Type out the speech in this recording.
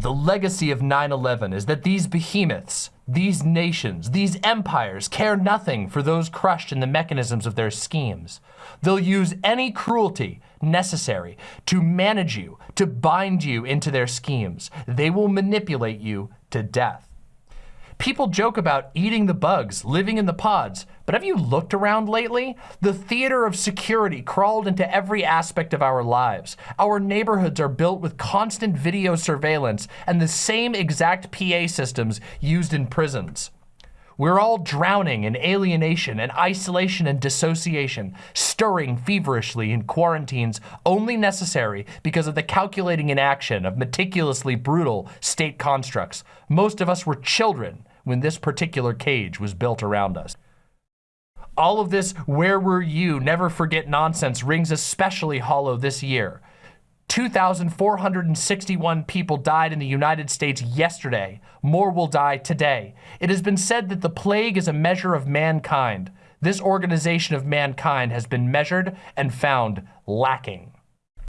The legacy of 9-11 is that these behemoths, these nations, these empires care nothing for those crushed in the mechanisms of their schemes. They'll use any cruelty necessary to manage you, to bind you into their schemes. They will manipulate you to death. People joke about eating the bugs, living in the pods, but have you looked around lately? The theater of security crawled into every aspect of our lives. Our neighborhoods are built with constant video surveillance and the same exact PA systems used in prisons. We're all drowning in alienation and isolation and dissociation, stirring feverishly in quarantines only necessary because of the calculating inaction of meticulously brutal state constructs. Most of us were children when this particular cage was built around us. All of this where were you, never forget nonsense rings especially hollow this year. 2,461 people died in the United States yesterday. More will die today. It has been said that the plague is a measure of mankind. This organization of mankind has been measured and found lacking.